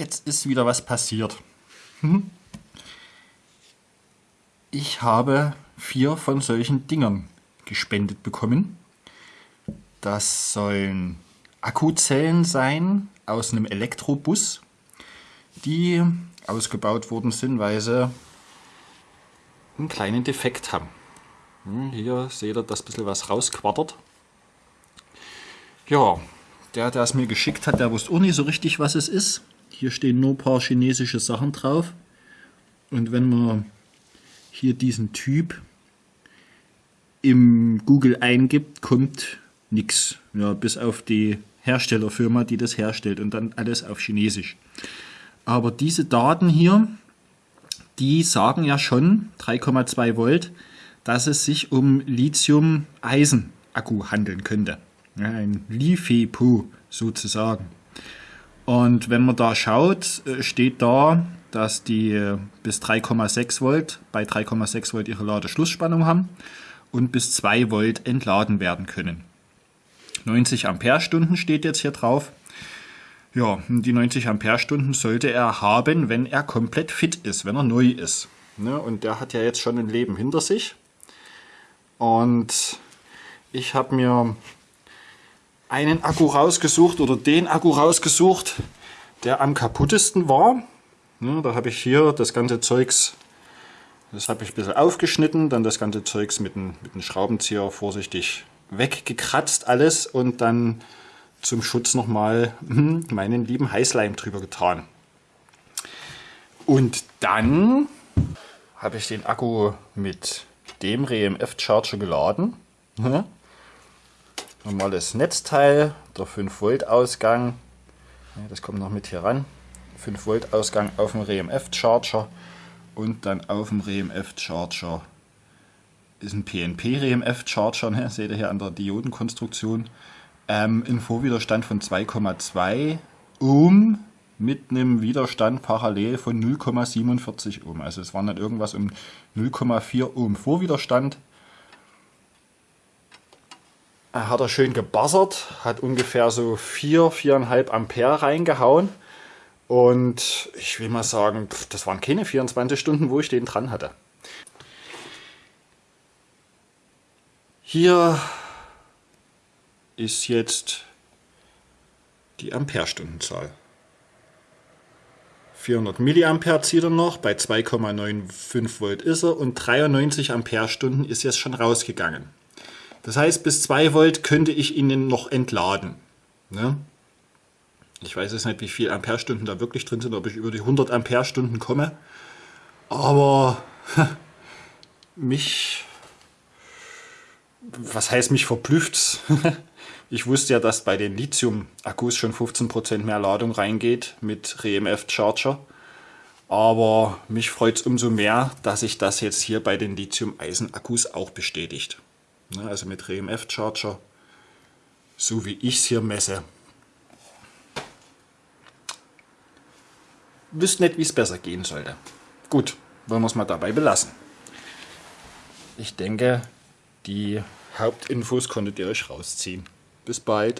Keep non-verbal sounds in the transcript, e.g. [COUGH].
jetzt ist wieder was passiert. Hm? Ich habe vier von solchen Dingern gespendet bekommen. Das sollen Akkuzellen sein aus einem Elektrobus, die ausgebaut worden sind, weil sie einen kleinen Defekt haben. Hm, hier seht ihr, dass ein bisschen was rausquattert. Ja, der, der es mir geschickt hat, der wusste auch nicht so richtig, was es ist. Hier stehen nur ein paar chinesische Sachen drauf. Und wenn man hier diesen Typ im Google eingibt, kommt nichts. Ja, bis auf die Herstellerfirma, die das herstellt und dann alles auf Chinesisch. Aber diese Daten hier, die sagen ja schon 3,2 Volt, dass es sich um Lithium-Eisen-Akku handeln könnte. Ein LiFePO sozusagen. Und wenn man da schaut, äh, steht da, dass die äh, bis 3,6 Volt, bei 3,6 Volt ihre Ladeschlussspannung haben und bis 2 Volt entladen werden können. 90 Ampere-Stunden steht jetzt hier drauf. Ja, die 90 Ampere-Stunden sollte er haben, wenn er komplett fit ist, wenn er neu ist. Ne? Und der hat ja jetzt schon ein Leben hinter sich. Und ich habe mir einen Akku rausgesucht oder den Akku rausgesucht, der am kaputtesten war. Ja, da habe ich hier das ganze Zeugs, das habe ich ein bisschen aufgeschnitten, dann das ganze Zeugs mit einem mit Schraubenzieher vorsichtig weggekratzt alles und dann zum Schutz nochmal hm, meinen lieben Heißleim drüber getan. Und dann habe ich den Akku mit dem RMF Charger geladen. Normales Netzteil, der 5 Volt Ausgang, das kommt noch mit hier ran. 5 Volt Ausgang auf dem RMF Charger und dann auf dem RMF Charger ist ein PNP RMF Charger, ne? seht ihr hier an der Diodenkonstruktion. Ähm, ein Vorwiderstand von 2,2 Ohm mit einem Widerstand parallel von 0,47 Ohm. Also es waren dann irgendwas um 0,4 Ohm Vorwiderstand hat er schön gebassert, hat ungefähr so 4, 4,5 Ampere reingehauen. Und ich will mal sagen, das waren keine 24 Stunden, wo ich den dran hatte. Hier ist jetzt die Amperestundenzahl. 400 Milliampere zieht er noch, bei 2,95 Volt ist er und 93 Amperestunden ist jetzt schon rausgegangen. Das heißt, bis 2 Volt könnte ich ihn noch entladen. Ne? Ich weiß jetzt nicht, wie viel Amperestunden da wirklich drin sind, ob ich über die 100 Amperestunden komme. Aber [LAUGHS] mich, was heißt mich verblüfft [LAUGHS] Ich wusste ja, dass bei den Lithium-Akkus schon 15% mehr Ladung reingeht mit RMF-Charger. Aber mich freut es umso mehr, dass sich das jetzt hier bei den Lithium-Eisen-Akkus auch bestätigt. Ne, also mit RMF-Charger, so wie ich es hier messe. Wüsste nicht, wie es besser gehen sollte. Gut, wollen wir es mal dabei belassen. Ich denke, die Hauptinfos konntet ihr euch rausziehen. Bis bald.